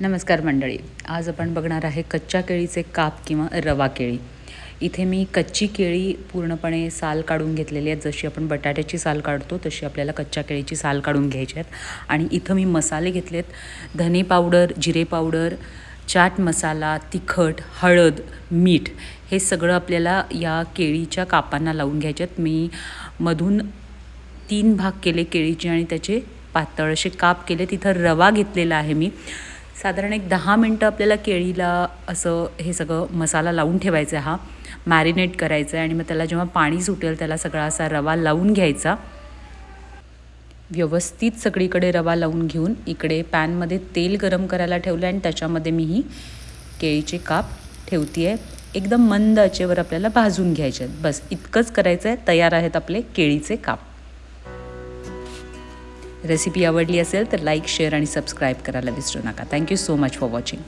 नमस्कार मंडळी. आज आपण बघणार आहे कच्च्या केळीचे काप किंवा रवा केळी. इथे मी कच्ची केळी पूर्णपणे साल काढून घेतलेली आहेत. जशी आपण बटाट्याची साल काढतो तशी आपल्याला कच्च्या केळीची साल काढून घ्यायची आहेत. आणि इथं मी मसाले घेतलेत. धने पावडर जिरे पावडर चाट मसाला तिखट हळद मीठ हे सगळं आपल्याला या केळीच्या कापांना लावून घ्यायचे आहेत. मी मधून तीन भाग केले केळीचे आणि त्याचे पातळ असे काप केले तिथं रवा घेतलेला आहे मी. साधारण एक दहा मिनटं आपल्याला केळीला असं हे सगळं मसाला लावून ठेवायचा हा. मॅरिनेट करायचं आहे आणि मग त्याला जेव्हा पाणी सुटेल त्याला सगळा असा रवा लावून घ्यायचा. व्यवस्थित सगळीकडे रवा लावून घेऊन इकडे पॅनमध्ये तेल गरम करायला ठेवलं आणि त्याच्यामध्ये मी ही केळीचे काप ठेवते आहे एकदम मंद आचेवर आपल्याला भाजून घ्यायचे आहेत. बस इतकंच करायचं आहे तयार आहेत आपले केळीचे काप. रेसिपी आवडली असेल तर लाईक शेअर आणि सबस्क्राईब करायला विसरू नका. Thank you so much for watching